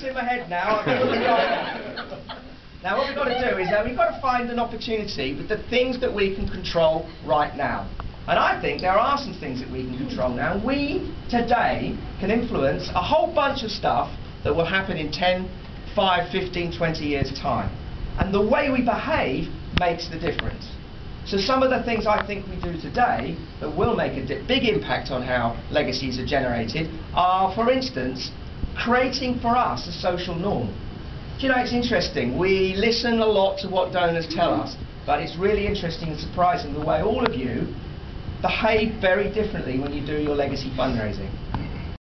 it's in my head now. Now what we've got to do is uh, we've got to find an opportunity with the things that we can control right now. And I think there are some things that we can control now. We today can influence a whole bunch of stuff that will happen in 10, 5, 15, 20 years' time. And the way we behave makes the difference. So some of the things I think we do today that will make a big impact on how legacies are generated are, for instance, creating for us a social norm. Do you know, it's interesting. We listen a lot to what donors tell us, but it's really interesting and surprising the way all of you behave very differently when you do your legacy fundraising.